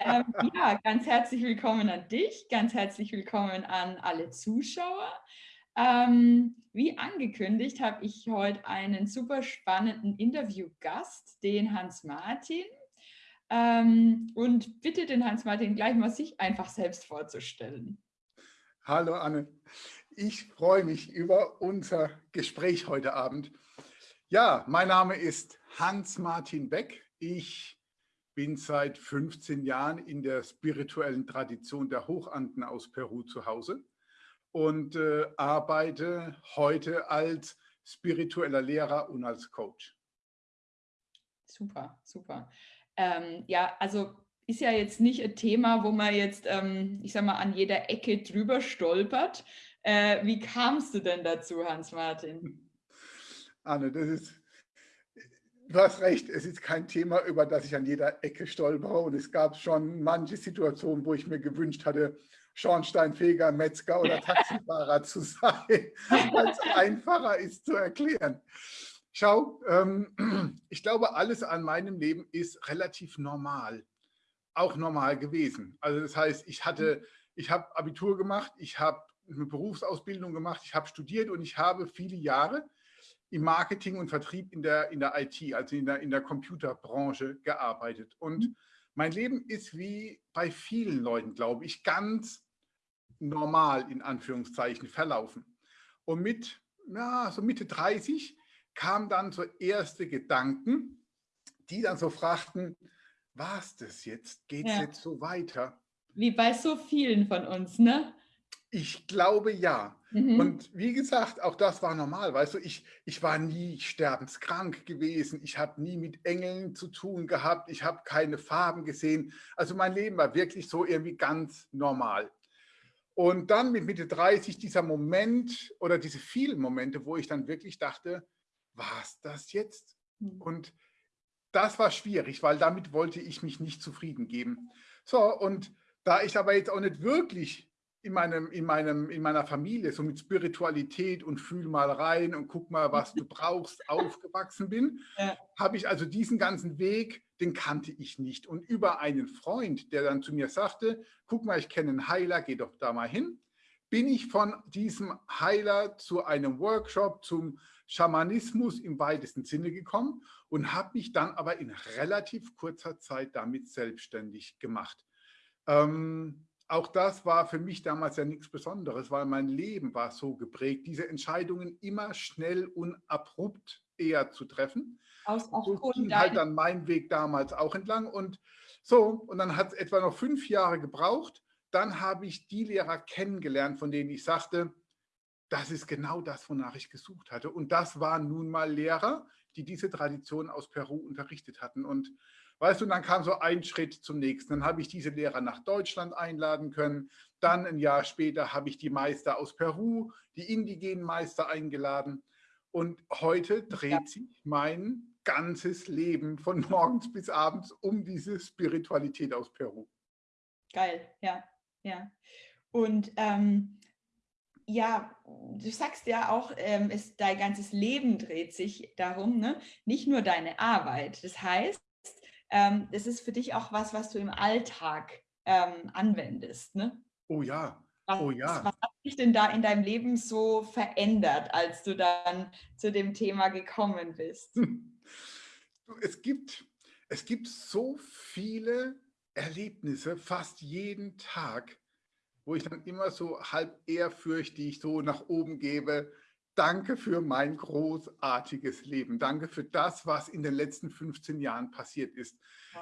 ähm, ja, ganz herzlich willkommen an dich, ganz herzlich willkommen an alle Zuschauer. Ähm, wie angekündigt habe ich heute einen super spannenden Interviewgast, den Hans Martin. Ähm, und bitte den Hans Martin gleich mal sich einfach selbst vorzustellen. Hallo Anne, ich freue mich über unser Gespräch heute Abend. Ja, mein Name ist Hans-Martin Beck. Ich bin seit 15 Jahren in der spirituellen Tradition der Hochanden aus Peru zu Hause und äh, arbeite heute als spiritueller Lehrer und als Coach. Super, super. Ähm, ja, also ist ja jetzt nicht ein Thema, wo man jetzt, ähm, ich sag mal, an jeder Ecke drüber stolpert. Äh, wie kamst du denn dazu, Hans-Martin? Anne, das ist, du hast recht, es ist kein Thema, über das ich an jeder Ecke stolpere. Und es gab schon manche Situationen, wo ich mir gewünscht hatte, Schornsteinfeger, Metzger oder Taxifahrer zu sein, weil es einfacher ist zu erklären. Schau, ähm, ich glaube, alles an meinem Leben ist relativ normal, auch normal gewesen. Also das heißt, ich hatte, ich habe Abitur gemacht, ich habe eine Berufsausbildung gemacht, ich habe studiert und ich habe viele Jahre im Marketing und Vertrieb in der, in der IT, also in der, in der Computerbranche gearbeitet. Und mhm. mein Leben ist wie bei vielen Leuten, glaube ich, ganz normal in Anführungszeichen verlaufen. Und mit ja, so Mitte 30 kamen dann so erste Gedanken, die dann so fragten, was das jetzt? Geht es ja. jetzt so weiter? Wie bei so vielen von uns, ne? Ich glaube ja. Mhm. Und wie gesagt, auch das war normal. Weißt du, ich, ich war nie sterbenskrank gewesen. Ich habe nie mit Engeln zu tun gehabt. Ich habe keine Farben gesehen. Also mein Leben war wirklich so irgendwie ganz normal. Und dann mit Mitte 30 dieser Moment oder diese vielen Momente, wo ich dann wirklich dachte, was das jetzt? Mhm. Und das war schwierig, weil damit wollte ich mich nicht zufrieden geben. So, und da ich aber jetzt auch nicht wirklich in, meinem, in, meinem, in meiner Familie, so mit Spiritualität und fühl mal rein und guck mal, was du brauchst, aufgewachsen bin, ja. habe ich also diesen ganzen Weg, den kannte ich nicht. Und über einen Freund, der dann zu mir sagte, guck mal, ich kenne einen Heiler, geh doch da mal hin, bin ich von diesem Heiler zu einem Workshop zum Schamanismus im weitesten Sinne gekommen und habe mich dann aber in relativ kurzer Zeit damit selbstständig gemacht. Ähm, auch das war für mich damals ja nichts Besonderes, weil mein Leben war so geprägt, diese Entscheidungen immer schnell und abrupt eher zu treffen. Aus, so ging halt dann mein Weg damals auch entlang und so, und dann hat es etwa noch fünf Jahre gebraucht. Dann habe ich die Lehrer kennengelernt, von denen ich sagte, das ist genau das, wonach ich gesucht hatte. Und das waren nun mal Lehrer, die diese Tradition aus Peru unterrichtet hatten. Und Weißt du, dann kam so ein Schritt zum nächsten. Dann habe ich diese Lehrer nach Deutschland einladen können. Dann ein Jahr später habe ich die Meister aus Peru, die indigenen Meister eingeladen. Und heute dreht ja. sich mein ganzes Leben von morgens bis abends um diese Spiritualität aus Peru. Geil, ja, ja. Und ähm, ja, du sagst ja auch, ähm, es, dein ganzes Leben dreht sich darum, ne? nicht nur deine Arbeit. Das heißt, ähm, das ist für dich auch was, was du im Alltag ähm, anwendest. Ne? Oh ja, was, oh ja. Was hat sich denn da in deinem Leben so verändert, als du dann zu dem Thema gekommen bist? Es gibt, es gibt so viele Erlebnisse, fast jeden Tag, wo ich dann immer so halb ehrfürchtig so nach oben gebe, Danke für mein großartiges Leben. Danke für das, was in den letzten 15 Jahren passiert ist.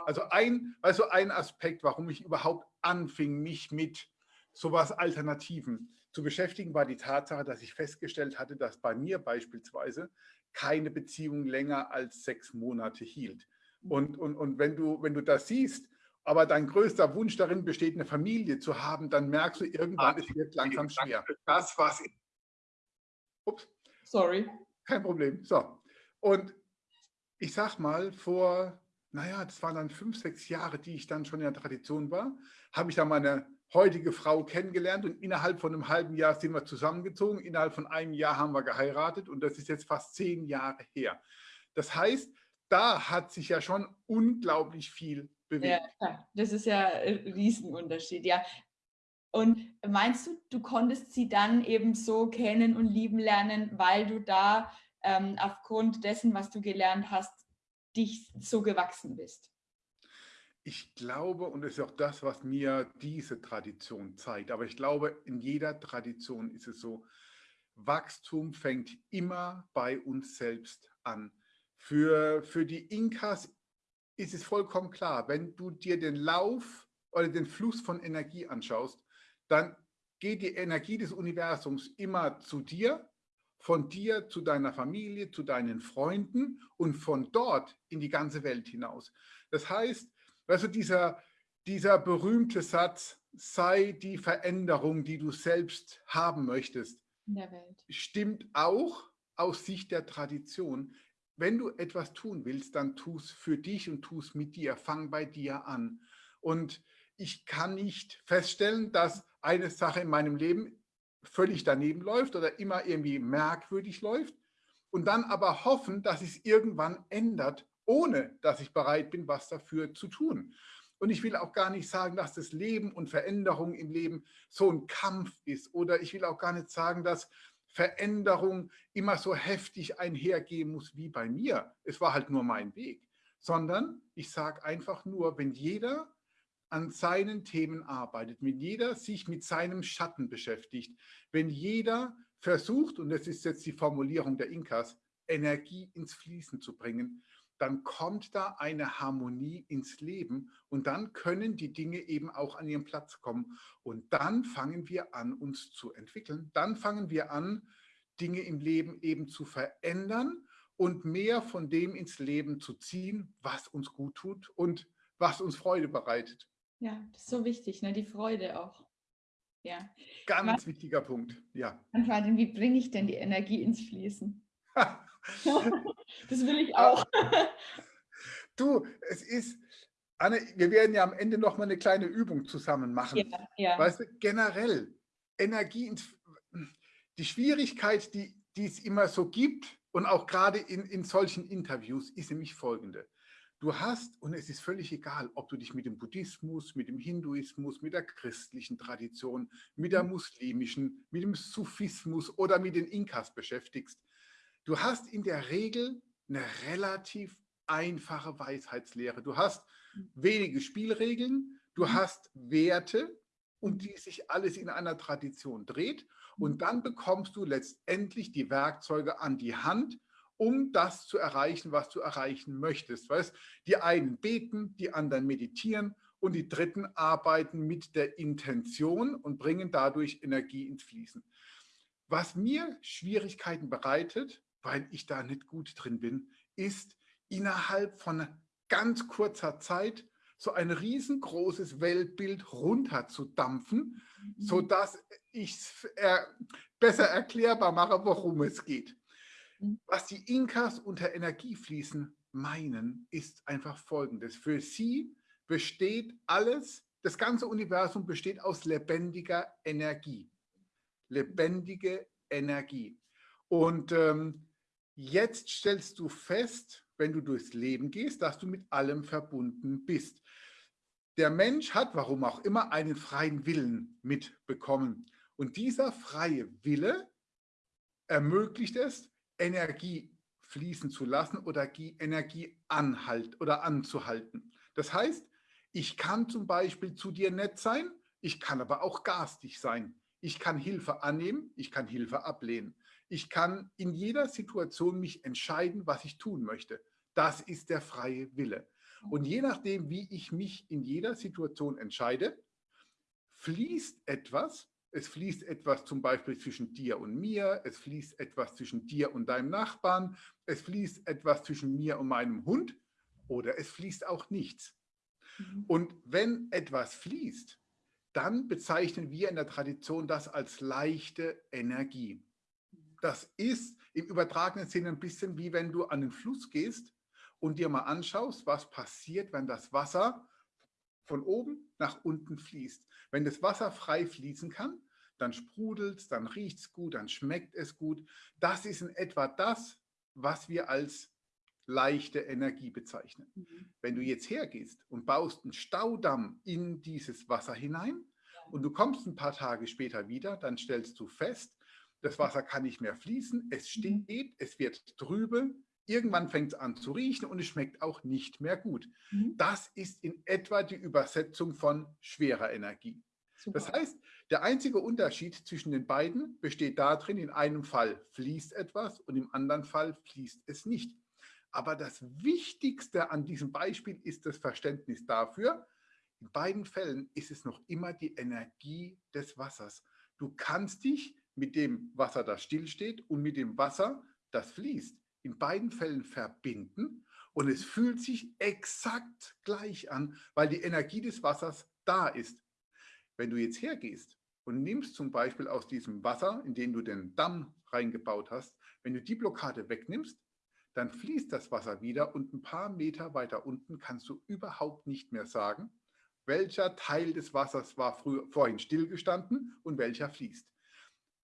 Also ein, also ein Aspekt, warum ich überhaupt anfing, mich mit sowas Alternativen zu beschäftigen, war die Tatsache, dass ich festgestellt hatte, dass bei mir beispielsweise keine Beziehung länger als sechs Monate hielt. Mhm. Und, und, und wenn, du, wenn du das siehst, aber dein größter Wunsch darin besteht, eine Familie zu haben, dann merkst du irgendwann, es wird langsam schwer. Das, was Ups. Sorry. Kein Problem. So. Und ich sag mal, vor, naja, das waren dann fünf, sechs Jahre, die ich dann schon in der Tradition war, habe ich dann meine heutige Frau kennengelernt und innerhalb von einem halben Jahr sind wir zusammengezogen. Innerhalb von einem Jahr haben wir geheiratet und das ist jetzt fast zehn Jahre her. Das heißt, da hat sich ja schon unglaublich viel bewegt. Ja, das ist ja ein Riesenunterschied, ja. Und meinst du, du konntest sie dann eben so kennen und lieben lernen, weil du da ähm, aufgrund dessen, was du gelernt hast, dich so gewachsen bist? Ich glaube, und das ist auch das, was mir diese Tradition zeigt, aber ich glaube, in jeder Tradition ist es so, Wachstum fängt immer bei uns selbst an. Für, für die Inkas ist es vollkommen klar, wenn du dir den Lauf oder den Fluss von Energie anschaust, dann geht die Energie des Universums immer zu dir, von dir zu deiner Familie, zu deinen Freunden und von dort in die ganze Welt hinaus. Das heißt, also dieser, dieser berühmte Satz, sei die Veränderung, die du selbst haben möchtest, stimmt auch aus Sicht der Tradition. Wenn du etwas tun willst, dann tu es für dich und tu es mit dir. Fang bei dir an. Und ich kann nicht feststellen, dass eine Sache in meinem Leben völlig daneben läuft oder immer irgendwie merkwürdig läuft und dann aber hoffen, dass es irgendwann ändert, ohne dass ich bereit bin, was dafür zu tun. Und ich will auch gar nicht sagen, dass das Leben und Veränderung im Leben so ein Kampf ist. Oder ich will auch gar nicht sagen, dass Veränderung immer so heftig einhergehen muss wie bei mir. Es war halt nur mein Weg. Sondern ich sage einfach nur, wenn jeder an seinen Themen arbeitet, wenn jeder sich mit seinem Schatten beschäftigt, wenn jeder versucht, und das ist jetzt die Formulierung der Inkas, Energie ins Fließen zu bringen, dann kommt da eine Harmonie ins Leben und dann können die Dinge eben auch an ihren Platz kommen. Und dann fangen wir an, uns zu entwickeln. Dann fangen wir an, Dinge im Leben eben zu verändern und mehr von dem ins Leben zu ziehen, was uns gut tut und was uns Freude bereitet. Ja, das ist so wichtig, ne? die Freude auch. Ja. Ganz was, wichtiger Punkt, ja. Martin, wie bringe ich denn die Energie ins Fließen? das will ich auch. du, es ist, Anne, wir werden ja am Ende noch mal eine kleine Übung zusammen machen. Ja, ja. Weißt du, generell, Energie ins, die Schwierigkeit, die, die es immer so gibt und auch gerade in, in solchen Interviews, ist nämlich folgende. Du hast, und es ist völlig egal, ob du dich mit dem Buddhismus, mit dem Hinduismus, mit der christlichen Tradition, mit der mhm. muslimischen, mit dem Sufismus oder mit den Inkas beschäftigst. Du hast in der Regel eine relativ einfache Weisheitslehre. Du hast mhm. wenige Spielregeln, du mhm. hast Werte, um die sich alles in einer Tradition dreht. Und dann bekommst du letztendlich die Werkzeuge an die Hand, um das zu erreichen, was du erreichen möchtest. Weißt? Die einen beten, die anderen meditieren und die dritten arbeiten mit der Intention und bringen dadurch Energie ins Fließen. Was mir Schwierigkeiten bereitet, weil ich da nicht gut drin bin, ist innerhalb von ganz kurzer Zeit so ein riesengroßes Weltbild runterzudampfen, mhm. sodass ich es besser erklärbar mache, worum es geht. Was die Inkas unter Energiefließen meinen, ist einfach folgendes. Für sie besteht alles, das ganze Universum besteht aus lebendiger Energie. Lebendige Energie. Und ähm, jetzt stellst du fest, wenn du durchs Leben gehst, dass du mit allem verbunden bist. Der Mensch hat, warum auch immer, einen freien Willen mitbekommen. Und dieser freie Wille ermöglicht es, Energie fließen zu lassen oder Energie anhalt oder anzuhalten. Das heißt, ich kann zum Beispiel zu dir nett sein, ich kann aber auch garstig sein. Ich kann Hilfe annehmen, ich kann Hilfe ablehnen. Ich kann in jeder Situation mich entscheiden, was ich tun möchte. Das ist der freie Wille. Und je nachdem, wie ich mich in jeder Situation entscheide, fließt etwas, es fließt etwas zum Beispiel zwischen dir und mir, es fließt etwas zwischen dir und deinem Nachbarn, es fließt etwas zwischen mir und meinem Hund oder es fließt auch nichts. Mhm. Und wenn etwas fließt, dann bezeichnen wir in der Tradition das als leichte Energie. Das ist im übertragenen Sinne ein bisschen wie wenn du an den Fluss gehst und dir mal anschaust, was passiert, wenn das Wasser von oben nach unten fließt. Wenn das Wasser frei fließen kann, dann sprudelt es, dann riecht es gut, dann schmeckt es gut. Das ist in etwa das, was wir als leichte Energie bezeichnen. Mhm. Wenn du jetzt hergehst und baust einen Staudamm in dieses Wasser hinein und du kommst ein paar Tage später wieder, dann stellst du fest, das Wasser kann nicht mehr fließen, es mhm. steht, es wird trübe, irgendwann fängt es an zu riechen und es schmeckt auch nicht mehr gut. Mhm. Das ist in etwa die Übersetzung von schwerer Energie. Super. Das heißt, der einzige Unterschied zwischen den beiden besteht darin, in einem Fall fließt etwas und im anderen Fall fließt es nicht. Aber das Wichtigste an diesem Beispiel ist das Verständnis dafür, in beiden Fällen ist es noch immer die Energie des Wassers. Du kannst dich mit dem Wasser, das stillsteht, und mit dem Wasser, das fließt, in beiden Fällen verbinden und es fühlt sich exakt gleich an, weil die Energie des Wassers da ist. Wenn du jetzt hergehst und nimmst zum Beispiel aus diesem Wasser, in den du den Damm reingebaut hast, wenn du die Blockade wegnimmst, dann fließt das Wasser wieder und ein paar Meter weiter unten kannst du überhaupt nicht mehr sagen, welcher Teil des Wassers war früher, vorhin stillgestanden und welcher fließt.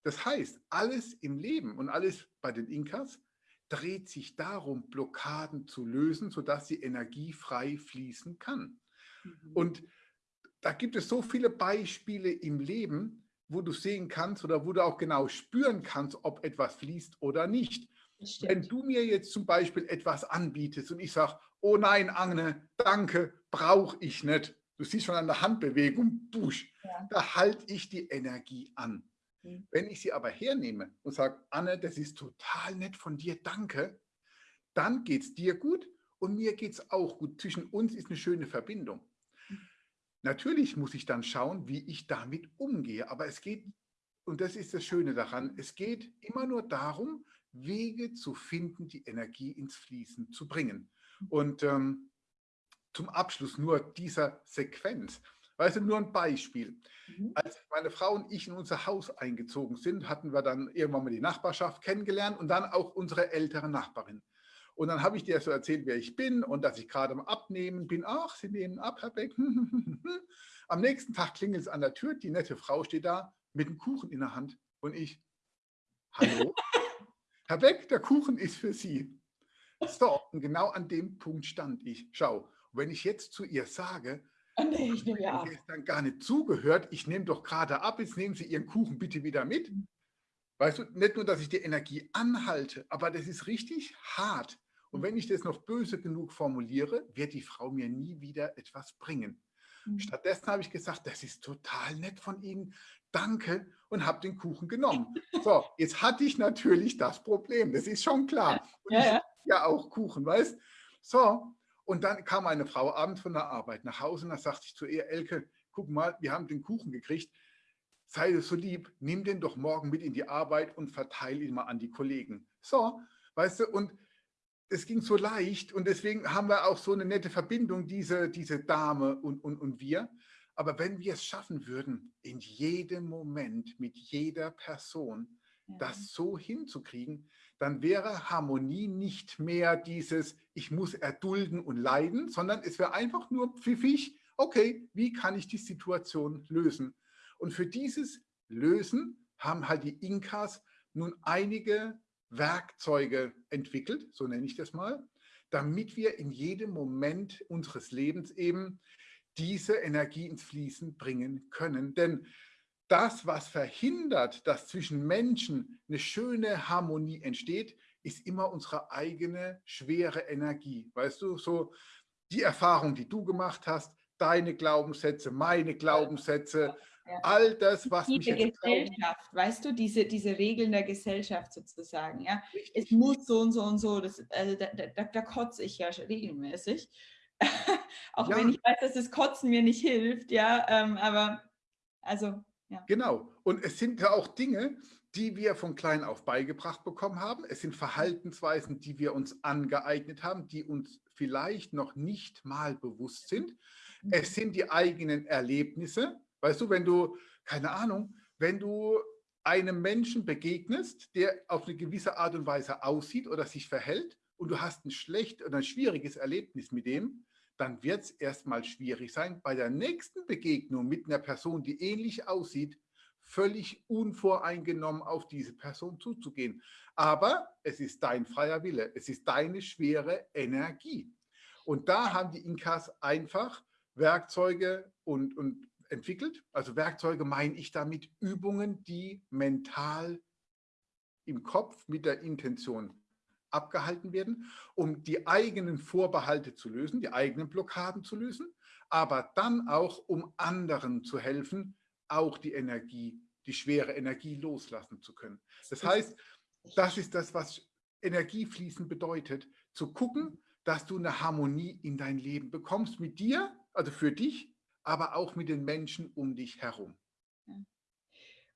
Das heißt, alles im Leben und alles bei den Inkas dreht sich darum, Blockaden zu lösen, sodass die Energie frei fließen kann. Mhm. Und da gibt es so viele Beispiele im Leben, wo du sehen kannst oder wo du auch genau spüren kannst, ob etwas fließt oder nicht. Wenn du mir jetzt zum Beispiel etwas anbietest und ich sage, oh nein, Agne, danke, brauche ich nicht. Du siehst schon an der Handbewegung, busch, ja. da halte ich die Energie an. Mhm. Wenn ich sie aber hernehme und sage, Anne, das ist total nett von dir, danke, dann geht es dir gut und mir geht es auch gut. Zwischen uns ist eine schöne Verbindung. Natürlich muss ich dann schauen, wie ich damit umgehe, aber es geht, und das ist das Schöne daran, es geht immer nur darum, Wege zu finden, die Energie ins Fließen zu bringen. Und ähm, zum Abschluss nur dieser Sequenz. Weißt du, nur ein Beispiel. Mhm. Als meine Frau und ich in unser Haus eingezogen sind, hatten wir dann irgendwann mal die Nachbarschaft kennengelernt und dann auch unsere ältere Nachbarin. Und dann habe ich dir so erzählt, wer ich bin und dass ich gerade am Abnehmen bin. Ach, Sie nehmen ab, Herr Beck. Am nächsten Tag klingelt es an der Tür, die nette Frau steht da mit einem Kuchen in der Hand. Und ich, hallo? Herr Beck, der Kuchen ist für Sie. So, und genau an dem Punkt stand ich. Schau, wenn ich jetzt zu ihr sage, oh nee, ich nehme ja gestern gar nicht zugehört, ich nehme doch gerade ab, jetzt nehmen Sie Ihren Kuchen bitte wieder mit. Weißt du, nicht nur, dass ich die Energie anhalte, aber das ist richtig hart. Und wenn ich das noch böse genug formuliere, wird die Frau mir nie wieder etwas bringen. Mhm. Stattdessen habe ich gesagt, das ist total nett von Ihnen danke und habe den Kuchen genommen. So, jetzt hatte ich natürlich das Problem, das ist schon klar. Und ja, ja. ja auch Kuchen, weißt So, und dann kam eine Frau abends von der Arbeit nach Hause und da sagte ich zu ihr, Elke, guck mal, wir haben den Kuchen gekriegt, sei so lieb, nimm den doch morgen mit in die Arbeit und verteile ihn mal an die Kollegen. So, weißt du, und es ging so leicht und deswegen haben wir auch so eine nette Verbindung, diese, diese Dame und, und, und wir. Aber wenn wir es schaffen würden, in jedem Moment mit jeder Person ja. das so hinzukriegen, dann wäre Harmonie nicht mehr dieses, ich muss erdulden und leiden, sondern es wäre einfach nur pfiffig, okay, wie kann ich die Situation lösen? Und für dieses Lösen haben halt die Inkas nun einige Werkzeuge entwickelt, so nenne ich das mal, damit wir in jedem Moment unseres Lebens eben diese Energie ins Fließen bringen können. Denn das, was verhindert, dass zwischen Menschen eine schöne Harmonie entsteht, ist immer unsere eigene schwere Energie. Weißt du, so die Erfahrung, die du gemacht hast, deine Glaubenssätze, meine Glaubenssätze, ja. all das, was diese mich Gesellschaft, weißt du, diese, diese Regeln der Gesellschaft sozusagen, ja. Richtig. Es muss so und so und so, das, also da, da, da kotze ich ja regelmäßig. auch ja. wenn ich weiß, dass das Kotzen mir nicht hilft, ja, ähm, aber also, ja. Genau, und es sind ja auch Dinge, die wir von klein auf beigebracht bekommen haben. Es sind Verhaltensweisen, die wir uns angeeignet haben, die uns vielleicht noch nicht mal bewusst sind. Mhm. Es sind die eigenen Erlebnisse. Weißt du, wenn du, keine Ahnung, wenn du einem Menschen begegnest, der auf eine gewisse Art und Weise aussieht oder sich verhält und du hast ein schlecht oder ein schwieriges Erlebnis mit dem, dann wird es erstmal schwierig sein. Bei der nächsten Begegnung mit einer Person, die ähnlich aussieht, völlig unvoreingenommen auf diese Person zuzugehen. Aber es ist dein freier Wille, es ist deine schwere Energie. Und da haben die Inkas einfach Werkzeuge und, und entwickelt. Also Werkzeuge meine ich damit Übungen, die mental im Kopf mit der Intention abgehalten werden, um die eigenen Vorbehalte zu lösen, die eigenen Blockaden zu lösen, aber dann auch, um anderen zu helfen, auch die Energie, die schwere Energie loslassen zu können. Das heißt, das ist das, was Energiefließen bedeutet, zu gucken, dass du eine Harmonie in dein Leben bekommst mit dir, also für dich, aber auch mit den Menschen um dich herum.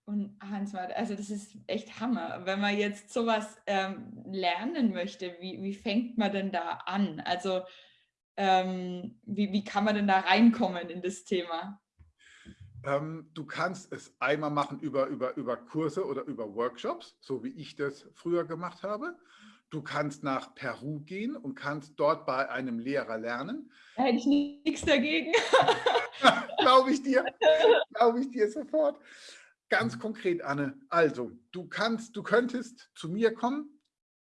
Und Hans, also das ist echt Hammer. Wenn man jetzt sowas ähm, lernen möchte, wie, wie fängt man denn da an? Also ähm, wie, wie kann man denn da reinkommen in das Thema? Ähm, du kannst es einmal machen über, über, über Kurse oder über Workshops, so wie ich das früher gemacht habe. Du kannst nach Peru gehen und kannst dort bei einem Lehrer lernen. Da hätte ich nichts dagegen. Glaube ich dir. Glaube ich dir sofort. Ganz konkret, Anne. Also, du kannst, du könntest zu mir kommen,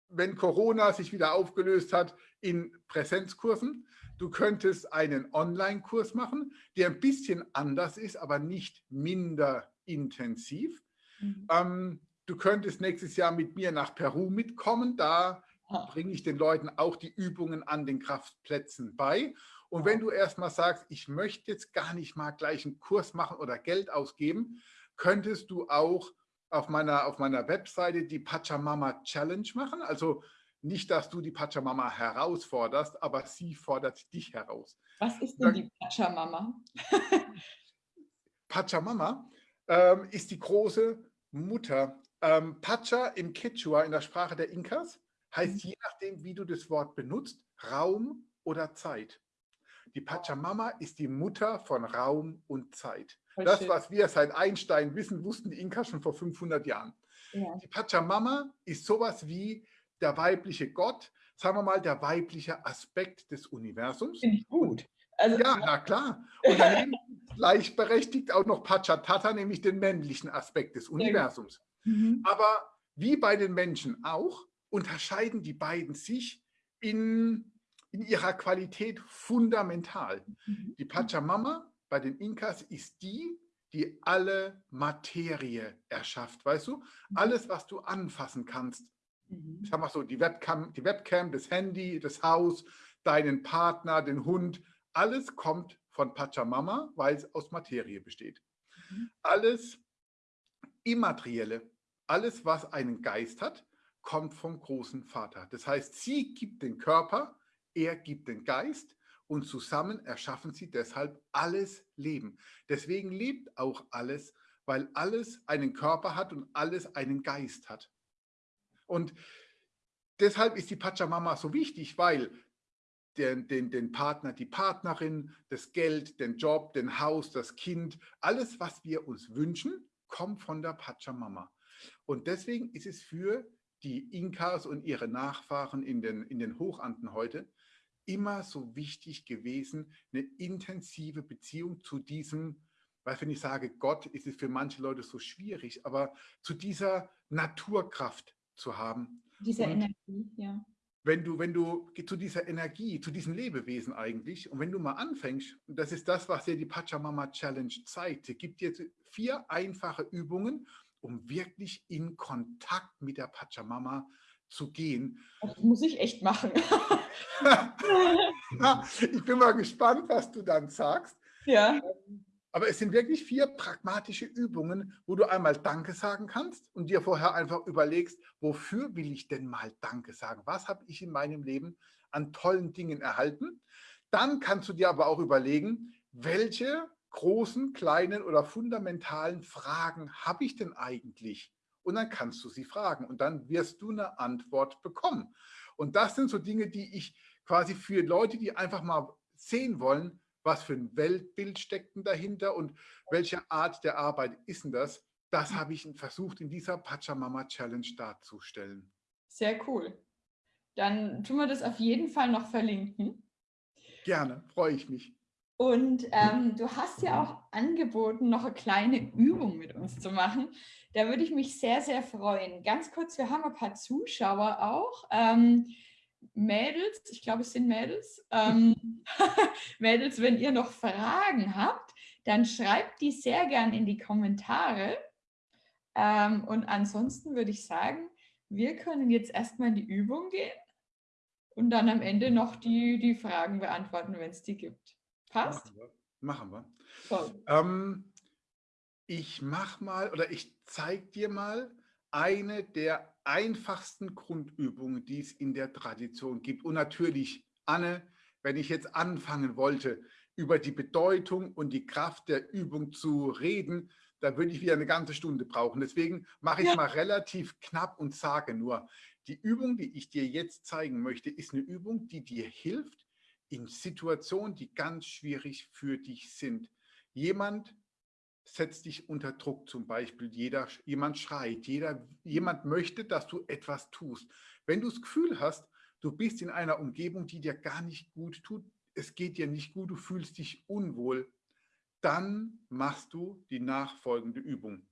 wenn Corona sich wieder aufgelöst hat, in Präsenzkursen. Du könntest einen Online-Kurs machen, der ein bisschen anders ist, aber nicht minder intensiv. Mhm. Ähm, du könntest nächstes Jahr mit mir nach Peru mitkommen. Da bringe ich den Leuten auch die Übungen an den Kraftplätzen bei. Und wenn du erstmal sagst, ich möchte jetzt gar nicht mal gleich einen Kurs machen oder Geld ausgeben, könntest du auch auf meiner, auf meiner Webseite die Pachamama Challenge machen. Also nicht, dass du die Pachamama herausforderst, aber sie fordert dich heraus. Was ist denn die Pachamama? Pachamama ähm, ist die große Mutter. Ähm, Pacha im Quechua, in der Sprache der Inkas, heißt mhm. je nachdem, wie du das Wort benutzt, Raum oder Zeit. Die Pachamama ist die Mutter von Raum und Zeit. Das, was wir seit Einstein wissen, wussten die Inkas schon vor 500 Jahren. Ja. Die Pachamama ist sowas wie der weibliche Gott, sagen wir mal, der weibliche Aspekt des Universums. Finde ich gut. Also, ja, na klar. Und daneben gleichberechtigt auch noch Pachatata, nämlich den männlichen Aspekt des Universums. Mhm. Aber wie bei den Menschen auch, unterscheiden die beiden sich in, in ihrer Qualität fundamental. Mhm. Die Pachamama bei den Inkas ist die, die alle Materie erschafft, weißt du? Mhm. Alles, was du anfassen kannst, Mhm. Ich sag mal so, die Webcam, die Webcam, das Handy, das Haus, deinen Partner, den Hund, alles kommt von Pachamama, weil es aus Materie besteht. Mhm. Alles Immaterielle, alles, was einen Geist hat, kommt vom großen Vater. Das heißt, sie gibt den Körper, er gibt den Geist und zusammen erschaffen sie deshalb alles Leben. Deswegen lebt auch alles, weil alles einen Körper hat und alles einen Geist hat. Und deshalb ist die Pachamama so wichtig, weil den, den, den Partner, die Partnerin, das Geld, den Job, den Haus, das Kind, alles, was wir uns wünschen, kommt von der Pachamama. Und deswegen ist es für die Inkas und ihre Nachfahren in den, in den Hochanden heute immer so wichtig gewesen, eine intensive Beziehung zu diesem, weil wenn ich sage Gott, ist es für manche Leute so schwierig, aber zu dieser Naturkraft, zu haben. Diese und Energie, ja. Wenn du, wenn du zu dieser Energie, zu diesem Lebewesen eigentlich, und wenn du mal anfängst, und das ist das, was dir die Pachamama Challenge zeigt, sie gibt dir vier einfache Übungen, um wirklich in Kontakt mit der Pachamama zu gehen. Das muss ich echt machen. ich bin mal gespannt, was du dann sagst. Ja. Aber es sind wirklich vier pragmatische Übungen, wo du einmal Danke sagen kannst und dir vorher einfach überlegst, wofür will ich denn mal Danke sagen? Was habe ich in meinem Leben an tollen Dingen erhalten? Dann kannst du dir aber auch überlegen, welche großen, kleinen oder fundamentalen Fragen habe ich denn eigentlich? Und dann kannst du sie fragen und dann wirst du eine Antwort bekommen. Und das sind so Dinge, die ich quasi für Leute, die einfach mal sehen wollen, was für ein Weltbild steckt denn dahinter und welche Art der Arbeit ist denn das? Das habe ich versucht in dieser Pachamama Challenge darzustellen. Sehr cool. Dann tun wir das auf jeden Fall noch verlinken. Gerne, freue ich mich. Und ähm, du hast ja auch angeboten, noch eine kleine Übung mit uns zu machen. Da würde ich mich sehr, sehr freuen. Ganz kurz, wir haben ein paar Zuschauer auch. Ähm, Mädels, ich glaube, es sind Mädels. Ähm, Mädels, wenn ihr noch Fragen habt, dann schreibt die sehr gern in die Kommentare. Ähm, und ansonsten würde ich sagen, wir können jetzt erstmal in die Übung gehen und dann am Ende noch die, die Fragen beantworten, wenn es die gibt. Passt? Machen wir. Machen wir. Ähm, ich mache mal oder ich zeige dir mal eine der einfachsten Grundübungen, die es in der Tradition gibt. Und natürlich, Anne, wenn ich jetzt anfangen wollte, über die Bedeutung und die Kraft der Übung zu reden, da würde ich wieder eine ganze Stunde brauchen. Deswegen mache ich ja. mal relativ knapp und sage nur, die Übung, die ich dir jetzt zeigen möchte, ist eine Übung, die dir hilft, in Situationen, die ganz schwierig für dich sind. Jemand setzt dich unter Druck zum Beispiel, jeder, jemand schreit, jeder, jemand möchte, dass du etwas tust. Wenn du das Gefühl hast, du bist in einer Umgebung, die dir gar nicht gut tut, es geht dir nicht gut, du fühlst dich unwohl, dann machst du die nachfolgende Übung.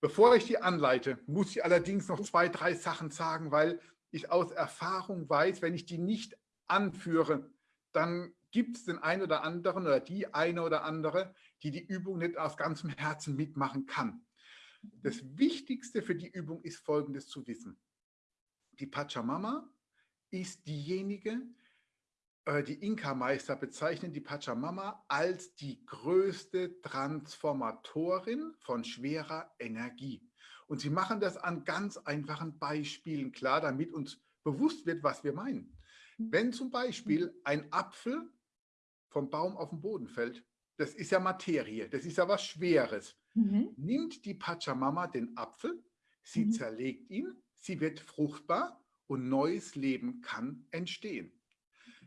Bevor ich die anleite, muss ich allerdings noch zwei, drei Sachen sagen, weil ich aus Erfahrung weiß, wenn ich die nicht anführe, dann gibt es den einen oder anderen oder die eine oder andere, die die Übung nicht aus ganzem Herzen mitmachen kann. Das Wichtigste für die Übung ist Folgendes zu wissen. Die Pachamama ist diejenige, äh, die Inka-Meister bezeichnen die Pachamama als die größte Transformatorin von schwerer Energie. Und sie machen das an ganz einfachen Beispielen klar, damit uns bewusst wird, was wir meinen. Wenn zum Beispiel ein Apfel vom Baum auf den Boden fällt, das ist ja Materie, das ist ja was Schweres. Mhm. Nimmt die Pachamama den Apfel, sie mhm. zerlegt ihn, sie wird fruchtbar und neues Leben kann entstehen.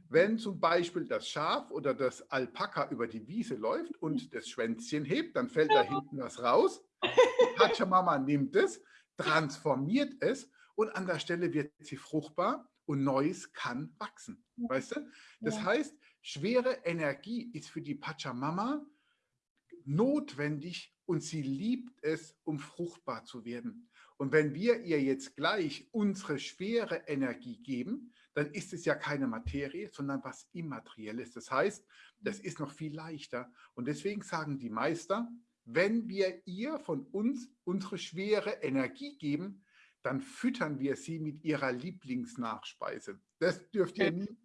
Wenn zum Beispiel das Schaf oder das Alpaka über die Wiese läuft und das Schwänzchen hebt, dann fällt da hinten was raus. Die Pachamama nimmt es, transformiert es und an der Stelle wird sie fruchtbar und Neues kann wachsen. Weißt du? Das ja. heißt, schwere Energie ist für die Pachamama notwendig und sie liebt es, um fruchtbar zu werden. Und wenn wir ihr jetzt gleich unsere schwere Energie geben, dann ist es ja keine Materie, sondern was Immaterielles. Das heißt, das ist noch viel leichter. Und deswegen sagen die Meister, wenn wir ihr von uns unsere schwere Energie geben, dann füttern wir sie mit ihrer Lieblingsnachspeise. Das dürft ihr nie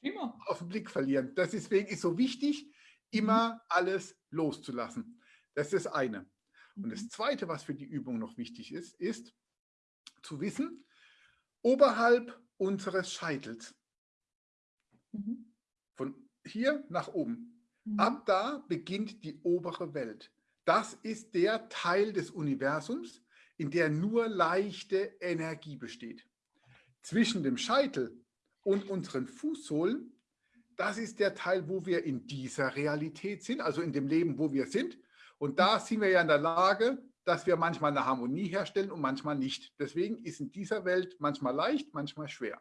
immer. auf den Blick verlieren. Das deswegen ist so wichtig, immer mhm. alles loszulassen. Das ist das eine. Und das mhm. Zweite, was für die Übung noch wichtig ist, ist zu wissen, oberhalb unseres Scheitels, mhm. von hier nach oben, ab da beginnt die obere Welt. Das ist der Teil des Universums, in der nur leichte Energie besteht. Zwischen dem Scheitel und unseren Fußsohlen, das ist der Teil, wo wir in dieser Realität sind, also in dem Leben, wo wir sind. Und da sind wir ja in der Lage, dass wir manchmal eine Harmonie herstellen und manchmal nicht. Deswegen ist in dieser Welt manchmal leicht, manchmal schwer.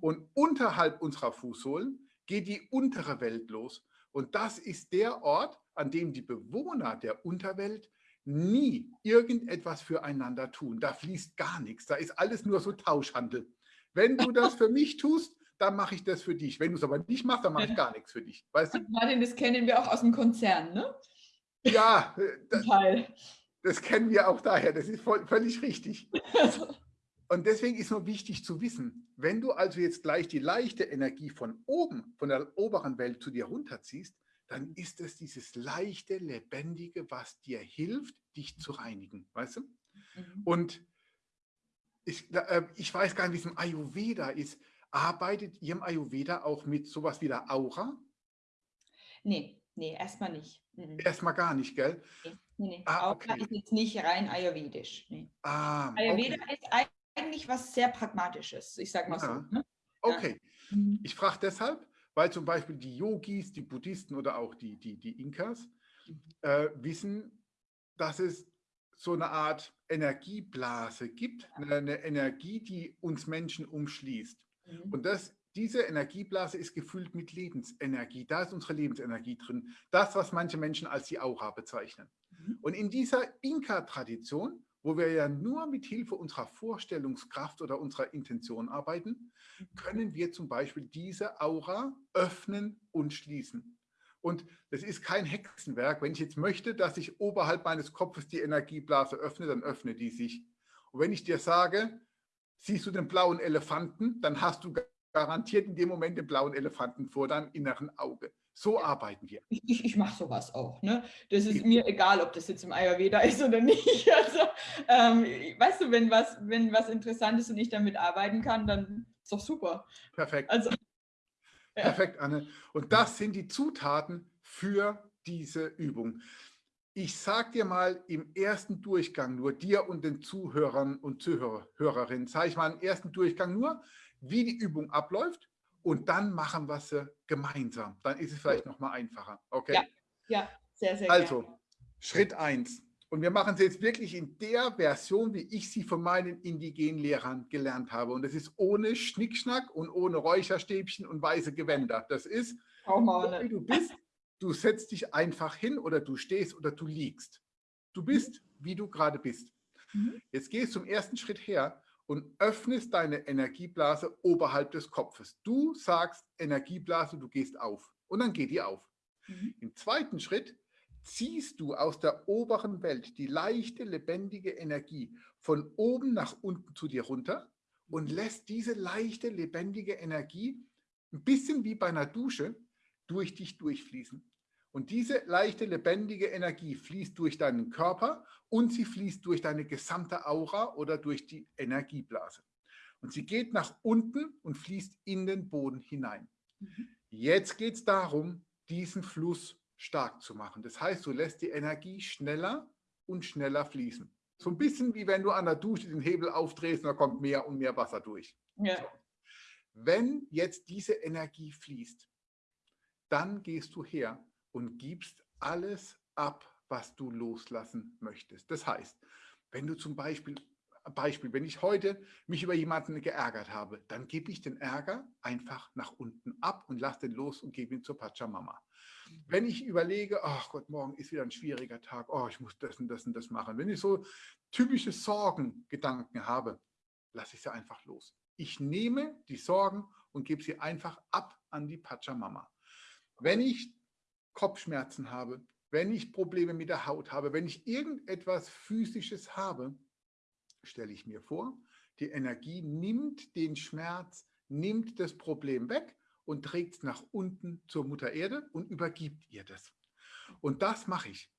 Und unterhalb unserer Fußsohlen geht die untere Welt los. Und das ist der Ort, an dem die Bewohner der Unterwelt nie irgendetwas füreinander tun. Da fließt gar nichts. Da ist alles nur so Tauschhandel. Wenn du das für mich tust, dann mache ich das für dich. Wenn du es aber nicht machst, dann mache ich gar nichts für dich. Weißt du? Martin, das kennen wir auch aus dem Konzern, ne? Ja, das, das kennen wir auch daher. Das ist voll, völlig richtig. Und deswegen ist nur wichtig zu wissen, wenn du also jetzt gleich die leichte Energie von oben, von der oberen Welt zu dir runterziehst, dann ist es dieses leichte, lebendige, was dir hilft, dich zu reinigen, weißt du? Mhm. Und ich, äh, ich weiß gar nicht, wie es im Ayurveda ist. Arbeitet ihr im Ayurveda auch mit sowas wie der Aura? Nee, nee, erstmal nicht. Mhm. Erstmal gar nicht, gell? Nee, nee. Ah, Aura okay. ist jetzt nicht rein ayurvedisch. Nee. Ah, Ayurveda okay. ist eigentlich was sehr Pragmatisches, ich sag mal ja. so. Ne? Okay. Ja. Mhm. Ich frage deshalb, weil zum Beispiel die Yogis, die Buddhisten oder auch die, die, die Inkas mhm. äh, wissen, dass es so eine Art Energieblase gibt, eine, eine Energie, die uns Menschen umschließt. Mhm. Und das diese Energieblase ist gefüllt mit Lebensenergie. Da ist unsere Lebensenergie drin. Das, was manche Menschen als die Aura bezeichnen. Mhm. Und in dieser Inka-Tradition, wo wir ja nur mit Hilfe unserer Vorstellungskraft oder unserer Intention arbeiten, mhm. können wir zum Beispiel diese Aura öffnen und schließen. Und das ist kein Hexenwerk. Wenn ich jetzt möchte, dass sich oberhalb meines Kopfes die Energieblase öffne, dann öffne die sich. Und wenn ich dir sage, siehst du den blauen Elefanten, dann hast du garantiert in dem Moment den blauen Elefanten vor deinem inneren Auge. So arbeiten wir. Ich, ich, ich mache sowas auch. Ne? Das ist mir egal, ob das jetzt im Ayurveda ist oder nicht. Also, ähm, weißt du, wenn was, wenn was interessant ist und ich damit arbeiten kann, dann ist doch super. Perfekt. Also, ja. Perfekt, Anne. Und das sind die Zutaten für diese Übung. Ich sage dir mal im ersten Durchgang nur, dir und den Zuhörern und Zuhörerinnen, sage ich mal im ersten Durchgang nur, wie die Übung abläuft und dann machen wir sie gemeinsam. Dann ist es vielleicht noch mal einfacher. Okay? Ja, ja sehr, sehr Also, gerne. Schritt 1. Und wir machen sie jetzt wirklich in der Version, wie ich sie von meinen indigenen Lehrern gelernt habe. Und das ist ohne Schnickschnack und ohne Räucherstäbchen und weiße Gewänder. Das ist, wie du bist, du setzt dich einfach hin oder du stehst oder du liegst. Du bist, wie du gerade bist. Mhm. Jetzt gehst du zum ersten Schritt her und öffnest deine Energieblase oberhalb des Kopfes. Du sagst Energieblase, du gehst auf und dann geht die auf. Mhm. Im zweiten Schritt ziehst du aus der oberen Welt die leichte, lebendige Energie von oben nach unten zu dir runter und lässt diese leichte, lebendige Energie ein bisschen wie bei einer Dusche durch dich durchfließen. Und diese leichte, lebendige Energie fließt durch deinen Körper und sie fließt durch deine gesamte Aura oder durch die Energieblase. Und sie geht nach unten und fließt in den Boden hinein. Mhm. Jetzt geht es darum, diesen Fluss stark zu machen. Das heißt, du lässt die Energie schneller und schneller fließen. So ein bisschen wie wenn du an der Dusche den Hebel aufdrehst und da kommt mehr und mehr Wasser durch. Ja. So. Wenn jetzt diese Energie fließt, dann gehst du her und gibst alles ab, was du loslassen möchtest. Das heißt, wenn du zum Beispiel, Beispiel, wenn ich heute mich über jemanden geärgert habe, dann gebe ich den Ärger einfach nach unten ab und lasse den los und gebe ihn zur Pachamama. Wenn ich überlege, ach Gott, morgen ist wieder ein schwieriger Tag, oh, ich muss das und das und das machen. Wenn ich so typische Sorgengedanken habe, lasse ich sie einfach los. Ich nehme die Sorgen und gebe sie einfach ab an die Pachamama. Wenn ich Kopfschmerzen habe, wenn ich Probleme mit der Haut habe, wenn ich irgendetwas Physisches habe, stelle ich mir vor, die Energie nimmt den Schmerz, nimmt das Problem weg und trägt es nach unten zur Mutter Erde und übergibt ihr das. Und das mache ich.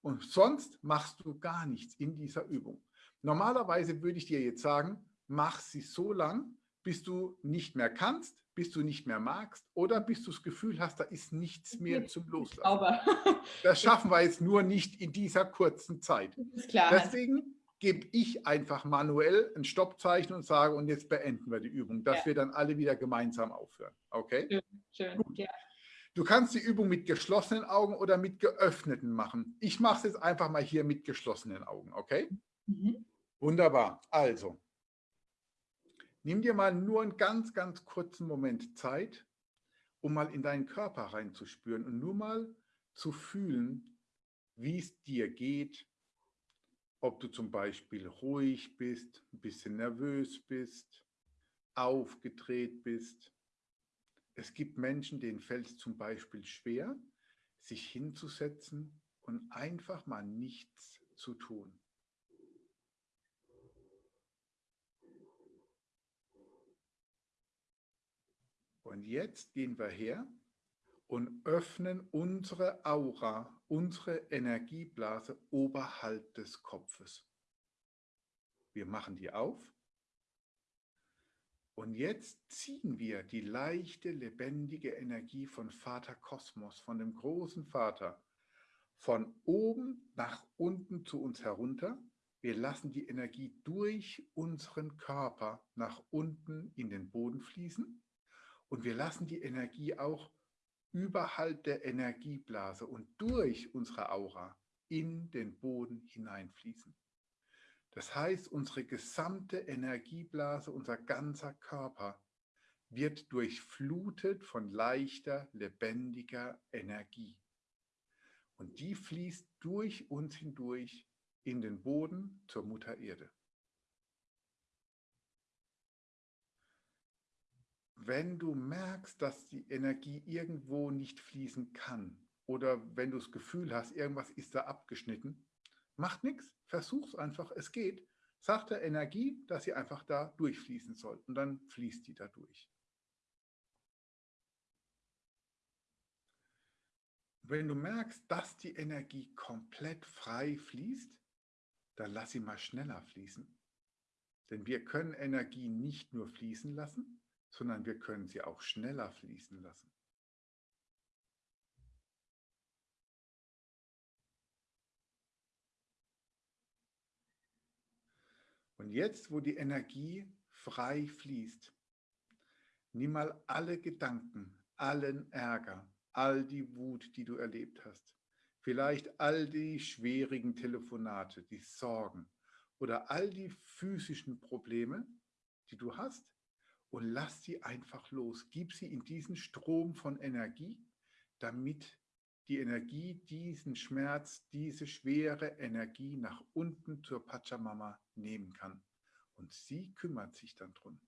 Und sonst machst du gar nichts in dieser Übung. Normalerweise würde ich dir jetzt sagen, mach sie so lang, bis du nicht mehr kannst, bis du nicht mehr magst oder bis du das Gefühl hast, da ist nichts mehr zum Loslassen. Aber das schaffen wir jetzt nur nicht in dieser kurzen Zeit. Deswegen gebe ich einfach manuell ein Stoppzeichen und sage, und jetzt beenden wir die Übung, dass ja. wir dann alle wieder gemeinsam aufhören. Okay? Schön, schön. Ja. Du kannst die Übung mit geschlossenen Augen oder mit geöffneten machen. Ich mache es jetzt einfach mal hier mit geschlossenen Augen, okay? Mhm. Wunderbar. Also, Nimm dir mal nur einen ganz, ganz kurzen Moment Zeit, um mal in deinen Körper reinzuspüren und nur mal zu fühlen, wie es dir geht, ob du zum Beispiel ruhig bist, ein bisschen nervös bist, aufgedreht bist. Es gibt Menschen, denen fällt es zum Beispiel schwer, sich hinzusetzen und einfach mal nichts zu tun. Und jetzt gehen wir her und öffnen unsere Aura, unsere Energieblase oberhalb des Kopfes. Wir machen die auf. Und jetzt ziehen wir die leichte, lebendige Energie von Vater Kosmos, von dem großen Vater, von oben nach unten zu uns herunter. Wir lassen die Energie durch unseren Körper nach unten in den Boden fließen. Und wir lassen die Energie auch überhalb der Energieblase und durch unsere Aura in den Boden hineinfließen. Das heißt, unsere gesamte Energieblase, unser ganzer Körper wird durchflutet von leichter, lebendiger Energie. Und die fließt durch uns hindurch in den Boden zur Mutter Erde. Wenn du merkst, dass die Energie irgendwo nicht fließen kann oder wenn du das Gefühl hast, irgendwas ist da abgeschnitten, macht nichts, versuch es einfach, es geht. Sag der Energie, dass sie einfach da durchfließen soll und dann fließt die da durch. Wenn du merkst, dass die Energie komplett frei fließt, dann lass sie mal schneller fließen. Denn wir können Energie nicht nur fließen lassen, sondern wir können sie auch schneller fließen lassen. Und jetzt, wo die Energie frei fließt, nimm mal alle Gedanken, allen Ärger, all die Wut, die du erlebt hast, vielleicht all die schwierigen Telefonate, die Sorgen oder all die physischen Probleme, die du hast und lass sie einfach los. Gib sie in diesen Strom von Energie, damit die Energie diesen Schmerz, diese schwere Energie nach unten zur Pachamama nehmen kann. Und sie kümmert sich dann drum.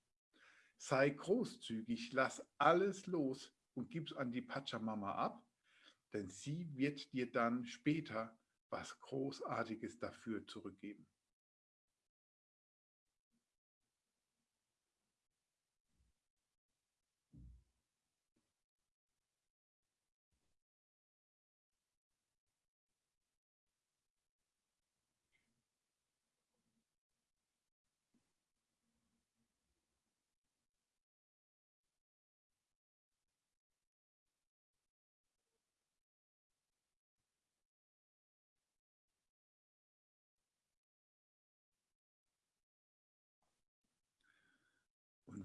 Sei großzügig, lass alles los, und gib es an die Pachamama ab, denn sie wird dir dann später was Großartiges dafür zurückgeben.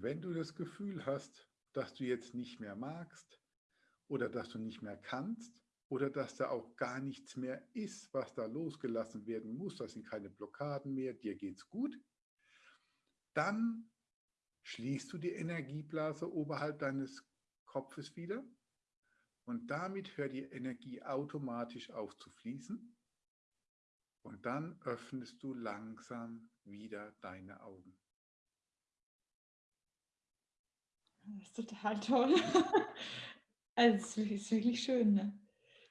Wenn du das Gefühl hast, dass du jetzt nicht mehr magst oder dass du nicht mehr kannst oder dass da auch gar nichts mehr ist, was da losgelassen werden muss, das sind keine Blockaden mehr, dir geht's gut, dann schließt du die Energieblase oberhalb deines Kopfes wieder und damit hört die Energie automatisch auf zu fließen und dann öffnest du langsam wieder deine Augen. Das ist total toll. Also es ist wirklich schön. Ne?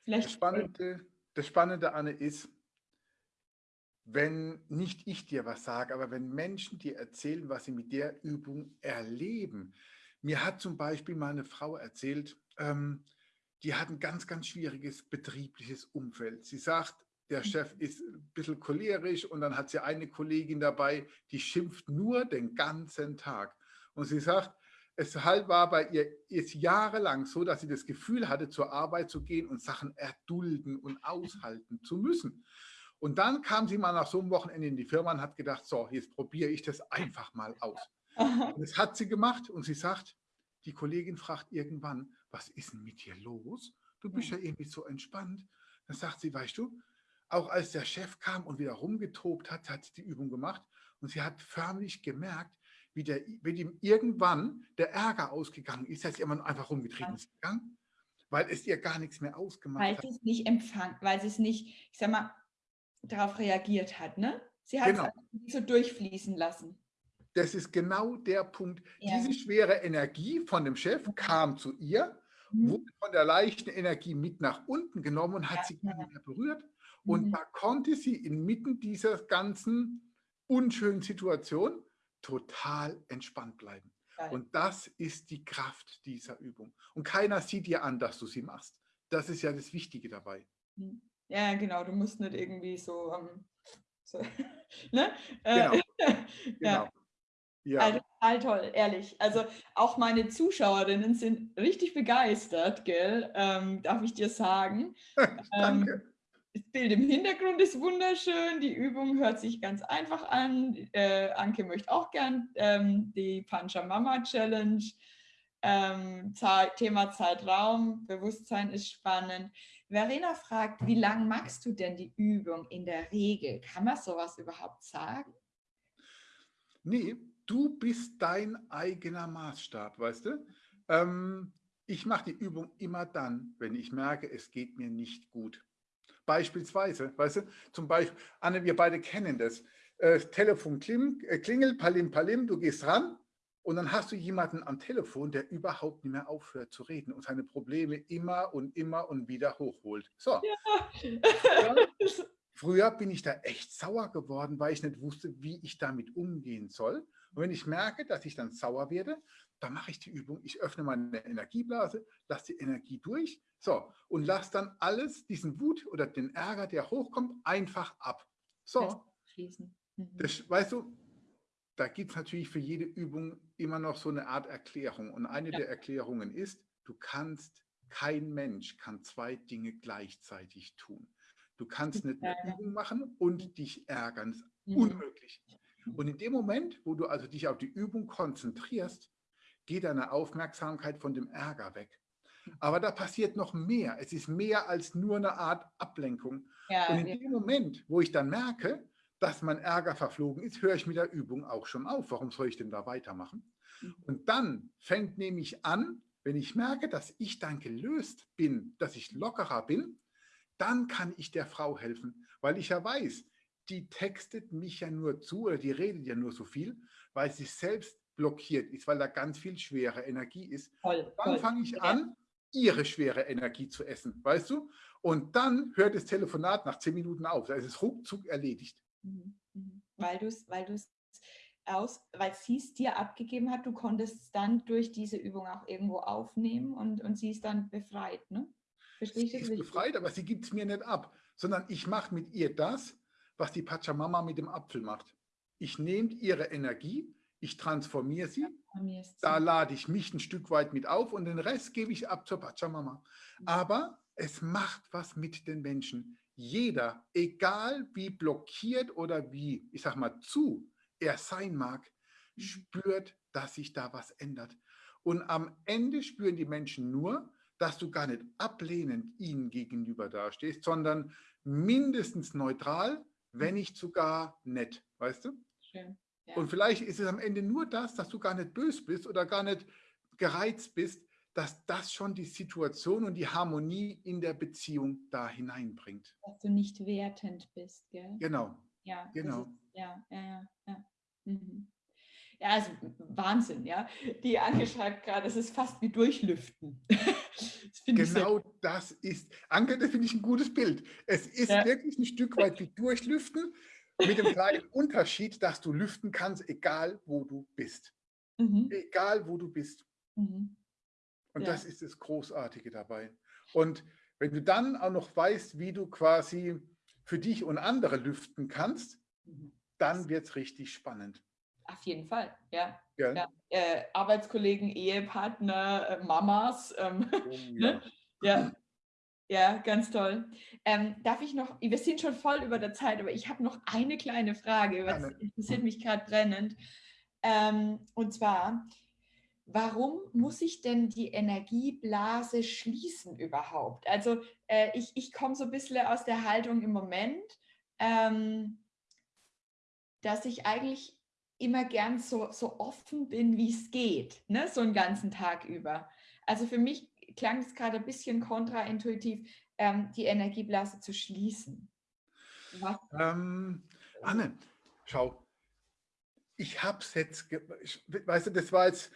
Vielleicht das, Spannende, das Spannende, Anne, ist, wenn nicht ich dir was sage, aber wenn Menschen dir erzählen, was sie mit der Übung erleben. Mir hat zum Beispiel mal eine Frau erzählt, ähm, die hat ein ganz, ganz schwieriges betriebliches Umfeld. Sie sagt, der mhm. Chef ist ein bisschen cholerisch und dann hat sie eine Kollegin dabei, die schimpft nur den ganzen Tag. Und sie sagt, es halt war bei ihr ist jahrelang so, dass sie das Gefühl hatte, zur Arbeit zu gehen und Sachen erdulden und aushalten zu müssen. Und dann kam sie mal nach so einem Wochenende in die Firma und hat gedacht, so, jetzt probiere ich das einfach mal aus. Und das hat sie gemacht und sie sagt, die Kollegin fragt irgendwann, was ist denn mit dir los? Du bist ja irgendwie so entspannt. Dann sagt sie, weißt du, auch als der Chef kam und wieder rumgetobt hat, hat sie die Übung gemacht und sie hat förmlich gemerkt, wie, der, wie ihm irgendwann der Ärger ausgegangen ist, dass sie immer einfach rumgetrieben ist gegangen, weil es ihr gar nichts mehr ausgemacht weil hat. Weil sie es nicht empfand, weil sie es nicht, ich sag mal, darauf reagiert hat, ne? Sie hat genau. es so durchfließen lassen. Das ist genau der Punkt. Ja. Diese schwere Energie von dem Chef kam zu ihr, mhm. wurde von der leichten Energie mit nach unten genommen und hat ja. sie gar nicht mehr berührt. Und mhm. da konnte sie inmitten dieser ganzen unschönen Situation total entspannt bleiben. Geil. Und das ist die Kraft dieser Übung. Und keiner sieht dir an, dass du sie machst. Das ist ja das Wichtige dabei. Hm. Ja, genau. Du musst nicht irgendwie so, um, so ne? Äh, genau. genau. Ja. Also, total toll, ehrlich. Also auch meine Zuschauerinnen sind richtig begeistert, gell? Ähm, darf ich dir sagen. Danke. Ähm, das Bild im Hintergrund ist wunderschön, die Übung hört sich ganz einfach an. Äh, Anke möchte auch gern ähm, die Panchamama Challenge. Ähm, Thema Zeitraum, Bewusstsein ist spannend. Verena fragt, wie lange machst du denn die Übung in der Regel? Kann man sowas überhaupt sagen? Nee, du bist dein eigener Maßstab, weißt du? Ähm, ich mache die Übung immer dann, wenn ich merke, es geht mir nicht gut. Beispielsweise, weißt du, zum Beispiel, Anne, wir beide kennen das. Äh, Telefon äh, klingelt, palim, palim, du gehst ran und dann hast du jemanden am Telefon, der überhaupt nicht mehr aufhört zu reden und seine Probleme immer und immer und wieder hochholt. So. Ja. Früher bin ich da echt sauer geworden, weil ich nicht wusste, wie ich damit umgehen soll. Und wenn ich merke, dass ich dann sauer werde, dann mache ich die Übung. Ich öffne meine Energieblase, lasse die Energie durch so, und lasse dann alles, diesen Wut oder den Ärger, der hochkommt, einfach ab. So. Mhm. Das, weißt du, da gibt es natürlich für jede Übung immer noch so eine Art Erklärung. Und eine ja. der Erklärungen ist, du kannst, kein Mensch kann zwei Dinge gleichzeitig tun. Du kannst nicht eine Übung machen und dich ärgern. Das ist mhm. unmöglich. Und in dem Moment, wo du also dich auf die Übung konzentrierst, geht deine Aufmerksamkeit von dem Ärger weg. Aber da passiert noch mehr. Es ist mehr als nur eine Art Ablenkung. Ja, und in ja. dem Moment, wo ich dann merke, dass mein Ärger verflogen ist, höre ich mit der Übung auch schon auf. Warum soll ich denn da weitermachen? Mhm. Und dann fängt nämlich an, wenn ich merke, dass ich dann gelöst bin, dass ich lockerer bin, dann kann ich der Frau helfen, weil ich ja weiß, die textet mich ja nur zu oder die redet ja nur so viel, weil sie selbst blockiert ist, weil da ganz viel schwere Energie ist. Voll, dann fange ich an, ihre schwere Energie zu essen, weißt du? Und dann hört das Telefonat nach zehn Minuten auf. Da ist es ruckzuck erledigt. Mhm, mhm. Weil du es weil aus, weil sie es dir abgegeben hat, du konntest es dann durch diese Übung auch irgendwo aufnehmen und, und sie ist dann befreit, ne? Verstehe ich das sie ist richtig? befreit, aber sie gibt es mir nicht ab, sondern ich mache mit ihr das, was die Pachamama mit dem Apfel macht. Ich nehme ihre Energie, ich transformiere sie, da lade ich mich ein Stück weit mit auf und den Rest gebe ich ab zur Pachamama. Mhm. Aber es macht was mit den Menschen. Jeder, egal wie blockiert oder wie, ich sag mal, zu er sein mag, mhm. spürt, dass sich da was ändert. Und am Ende spüren die Menschen nur, dass du gar nicht ablehnend ihnen gegenüber dastehst, sondern mindestens neutral, wenn mhm. nicht sogar nett, weißt du? Schön. Ja. Und vielleicht ist es am Ende nur das, dass du gar nicht böse bist oder gar nicht gereizt bist, dass das schon die Situation und die Harmonie in der Beziehung da hineinbringt. Dass du nicht wertend bist, gell? Genau. Ja, genau. Ist, ja, ja, ja. ja. Mhm. Ja, also Wahnsinn, ja. Die Anke schreibt gerade, es ist fast wie Durchlüften. das genau das ist, Anke, das finde ich ein gutes Bild. Es ist ja. wirklich ein Stück weit wie Durchlüften, mit dem kleinen Unterschied, dass du lüften kannst, egal wo du bist. Mhm. Egal wo du bist. Mhm. Und ja. das ist das Großartige dabei. Und wenn du dann auch noch weißt, wie du quasi für dich und andere lüften kannst, mhm. dann wird es richtig spannend. Auf jeden Fall, ja. ja. ja. Äh, Arbeitskollegen, Ehepartner, äh, Mamas. Ähm, oh, ne? ja. Ja. Ganz toll. Ähm, darf ich noch, wir sind schon voll über der Zeit, aber ich habe noch eine kleine Frage, das interessiert mich gerade brennend. Ähm, und zwar, warum muss ich denn die Energieblase schließen überhaupt? Also äh, ich, ich komme so ein bisschen aus der Haltung im Moment, ähm, dass ich eigentlich immer gern so, so offen bin, wie es geht, ne? so einen ganzen Tag über. Also für mich klang es gerade ein bisschen kontraintuitiv, ähm, die Energieblase zu schließen. Ähm, Anne, schau, ich habe es jetzt, weißt du, das war jetzt,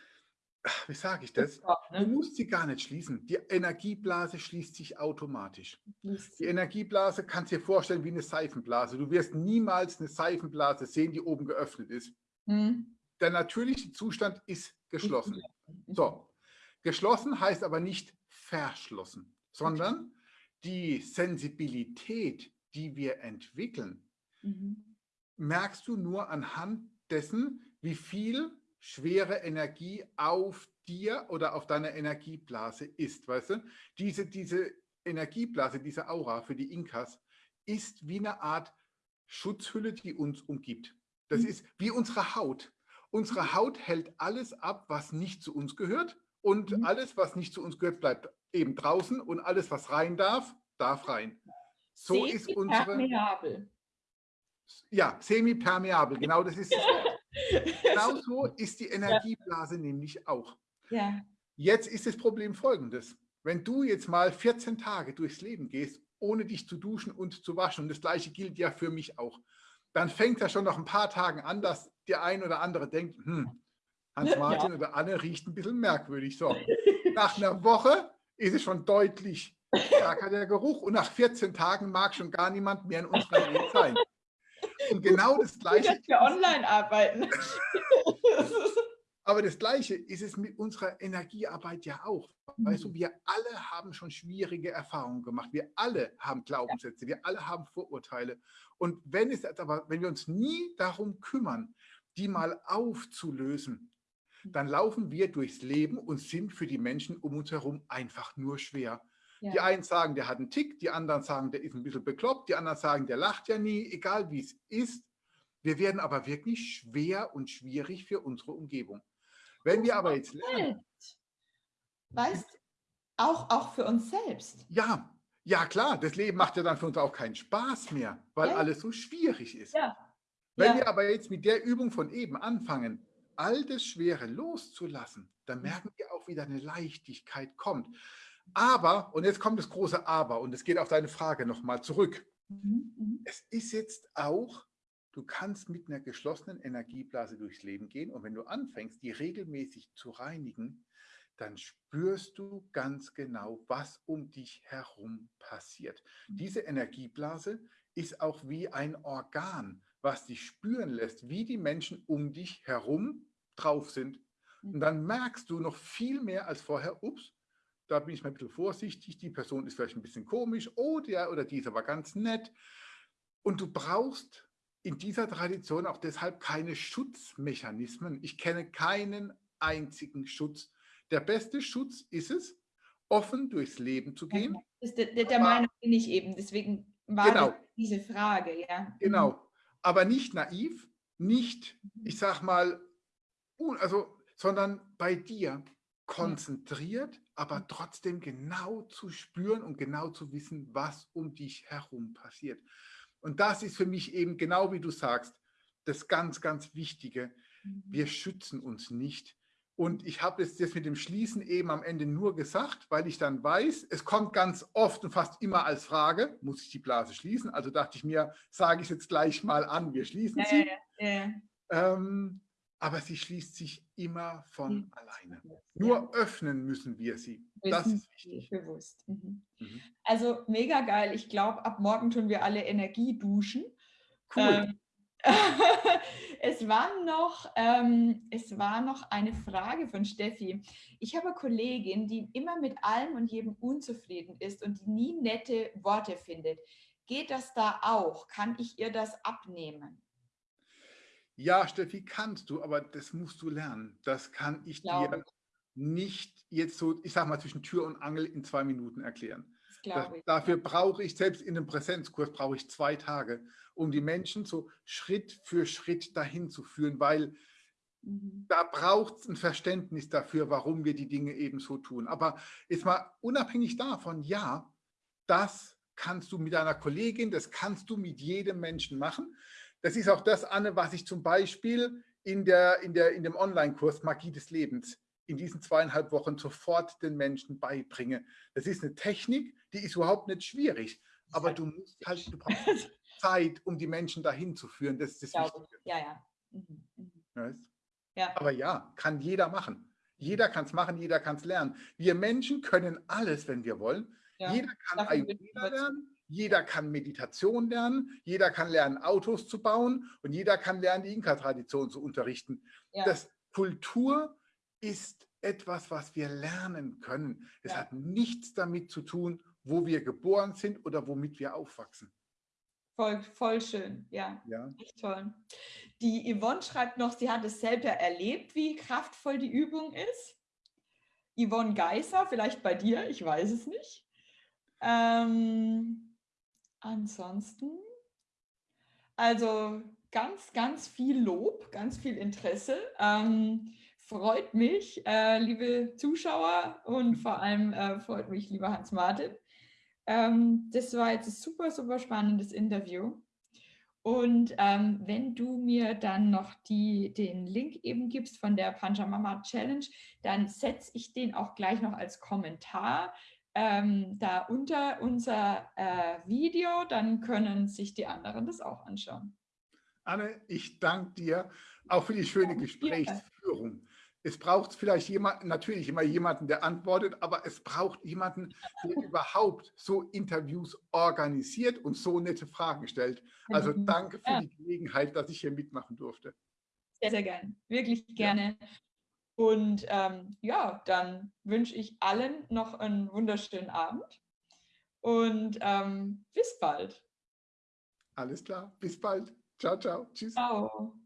wie sage ich das? Ne? Du musst sie gar nicht schließen. Die Energieblase schließt sich automatisch. Die Energieblase kannst du dir vorstellen wie eine Seifenblase. Du wirst niemals eine Seifenblase sehen, die oben geöffnet ist. Hm. Der natürliche Zustand ist geschlossen. So, Geschlossen heißt aber nicht verschlossen, sondern die Sensibilität, die wir entwickeln, mhm. merkst du nur anhand dessen, wie viel schwere Energie auf dir oder auf deiner Energieblase ist. Weißt du? Diese, diese Energieblase, diese Aura für die Inkas ist wie eine Art Schutzhülle, die uns umgibt. Das mhm. ist wie unsere Haut. Unsere Haut hält alles ab, was nicht zu uns gehört und mhm. alles, was nicht zu uns gehört, bleibt eben draußen und alles, was rein darf, darf rein. So ist unsere... Permeabel. Ja, semi-permeabel, genau das ist Genauso ist die Energieblase ja. nämlich auch. Ja. Jetzt ist das Problem folgendes. Wenn du jetzt mal 14 Tage durchs Leben gehst, ohne dich zu duschen und zu waschen, und das gleiche gilt ja für mich auch, dann fängt das schon nach ein paar Tagen an, dass der ein oder andere denkt, hm, Hans-Martin ja. oder Anne riecht ein bisschen merkwürdig. So, nach einer Woche ist es schon deutlich stärker der Geruch und nach 14 Tagen mag schon gar niemand mehr in unserer Nähe sein. Und genau das Gleiche. Dass wir online arbeiten. Aber das Gleiche ist es mit unserer Energiearbeit ja auch. Weißt du, mhm. wir alle haben schon schwierige Erfahrungen gemacht. Wir alle haben Glaubenssätze, wir alle haben Vorurteile. Und wenn, es aber, wenn wir uns nie darum kümmern, die mal aufzulösen. Dann laufen wir durchs Leben und sind für die Menschen um uns herum einfach nur schwer. Ja. Die einen sagen, der hat einen Tick, die anderen sagen, der ist ein bisschen bekloppt, die anderen sagen, der lacht ja nie, egal wie es ist. Wir werden aber wirklich schwer und schwierig für unsere Umgebung. Wenn wir aber jetzt lernen. Weißt, auch, auch für uns selbst. Ja, ja klar, das Leben macht ja dann für uns auch keinen Spaß mehr, weil ja. alles so schwierig ist. Ja. Wenn wir aber jetzt mit der Übung von eben anfangen, all das Schwere loszulassen, dann mhm. merken wir auch, wie eine Leichtigkeit kommt. Aber, und jetzt kommt das große Aber, und es geht auf deine Frage nochmal zurück. Mhm. mhm. Es ist jetzt auch Du kannst mit einer geschlossenen Energieblase durchs Leben gehen und wenn du anfängst, die regelmäßig zu reinigen, dann spürst du ganz genau, was um dich herum passiert. Diese Energieblase ist auch wie ein Organ, was dich spüren lässt, wie die Menschen um dich herum drauf sind. Und mhm. dann merkst du noch viel mehr als vorher, ups, da bin ich mal ein bisschen vorsichtig, die Person ist vielleicht ein bisschen komisch, oh, der oder dieser war ganz nett. Und du brauchst in dieser Tradition auch deshalb keine Schutzmechanismen. Ich kenne keinen einzigen Schutz. Der beste Schutz ist es, offen durchs Leben zu gehen. Das der, der, der Meinung bin ich eben, deswegen war genau, diese Frage. Ja. Genau, mhm. aber nicht naiv, nicht, ich sag mal, also, sondern bei dir konzentriert, aber trotzdem genau zu spüren und genau zu wissen, was um dich herum passiert. Und das ist für mich eben genau wie du sagst, das ganz, ganz Wichtige. Wir mhm. schützen uns nicht. Und ich habe es jetzt mit dem Schließen eben am Ende nur gesagt, weil ich dann weiß, es kommt ganz oft und fast immer als Frage, muss ich die Blase schließen? Also dachte ich mir, sage ich es jetzt gleich mal an, wir schließen sie. Ja, ja, ja. Ähm, aber sie schließt sich immer von mhm. alleine. Nur ja. öffnen müssen wir sie. Das ist wichtig. Bewusst. Mhm. Mhm. Also mega geil. Ich glaube, ab morgen tun wir alle Energie duschen. Cool. Ähm, es, war noch, ähm, es war noch eine Frage von Steffi. Ich habe eine Kollegin, die immer mit allem und jedem unzufrieden ist und die nie nette Worte findet. Geht das da auch? Kann ich ihr das abnehmen? Ja, Steffi, kannst du, aber das musst du lernen. Das kann ich dir nicht jetzt so, ich sag mal, zwischen Tür und Angel in zwei Minuten erklären. Das, dafür brauche ich, selbst in einem Präsenzkurs, brauche ich zwei Tage, um die Menschen so Schritt für Schritt dahin zu führen, weil mhm. da braucht es ein Verständnis dafür, warum wir die Dinge eben so tun. Aber jetzt mal unabhängig davon, ja, das kannst du mit deiner Kollegin, das kannst du mit jedem Menschen machen. Das ist auch das, Anne, was ich zum Beispiel in, der, in, der, in dem Online-Kurs Magie des Lebens in diesen zweieinhalb Wochen sofort den Menschen beibringe. Das ist eine Technik, die ist überhaupt nicht schwierig, aber du musst halt, du brauchst Zeit, um die Menschen dahin zu führen. Das ist das Wichtige. Ja, ja. Mhm. Mhm. ja. Aber ja, kann jeder machen. Jeder kann es machen, jeder kann es lernen. Wir Menschen können alles, wenn wir wollen. Ja. Jeder kann Ayurveda lernen, jeder kann Meditation lernen, jeder kann lernen, Autos zu bauen und jeder kann lernen, die Inka-Tradition zu unterrichten. Ja. Das Kultur ist etwas, was wir lernen können. Es ja. hat nichts damit zu tun, wo wir geboren sind oder womit wir aufwachsen. Voll, voll schön, ja. ja. Echt toll. Die Yvonne schreibt noch, sie hat es selber erlebt, wie kraftvoll die Übung ist. Yvonne Geisser, vielleicht bei dir, ich weiß es nicht. Ähm, Ansonsten, also ganz, ganz viel Lob, ganz viel Interesse. Ähm, freut mich, äh, liebe Zuschauer und vor allem äh, freut mich, lieber Hans-Martin. Ähm, das war jetzt ein super, super spannendes Interview. Und ähm, wenn du mir dann noch die, den Link eben gibst von der Panjamama Challenge, dann setze ich den auch gleich noch als Kommentar ähm, da unter unser äh, Video. Dann können sich die anderen das auch anschauen. Anne, ich danke dir auch für die schöne Gesprächsführung. Es braucht vielleicht jemanden, natürlich immer jemanden, der antwortet, aber es braucht jemanden, der überhaupt so Interviews organisiert und so nette Fragen stellt. Also danke für ja. die Gelegenheit, dass ich hier mitmachen durfte. Sehr, sehr gerne. Wirklich gerne. Ja. Und ähm, ja, dann wünsche ich allen noch einen wunderschönen Abend und ähm, bis bald. Alles klar, bis bald. Ciao, ciao. Tschüss. Ciao.